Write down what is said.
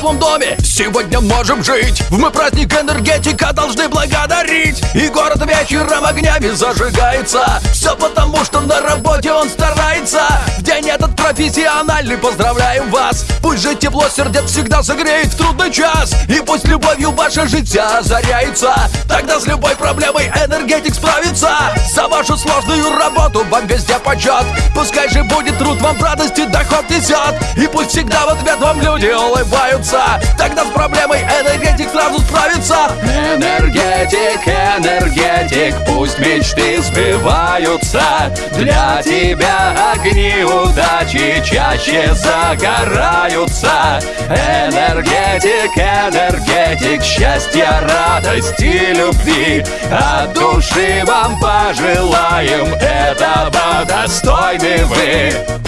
теплом доме Сегодня можем жить. В мой праздник энергетика должны благодарить. И город вечером огнями зажигается. Все потому, что на работе он старается. В день этот профессиональный поздравляем вас. Пусть же тепло сердец всегда согреет в трудный час. И пусть любовью ваше житие озаряется. Тогда с любой проблемой энергетик справится За вашу сложную работу вам везде почет Пускай же будет труд, вам радости доход несет. И пусть всегда в ответ вам люди улыбаются. Тогда с проблемой энергетик сразу справится. Энергетик, энергетик, пусть мечты сбываются. Для тебя огни удачи чаще загораются. Энергетик, энергетик, счастья, радости, любви. От души вам пожелаем, этого достойны вы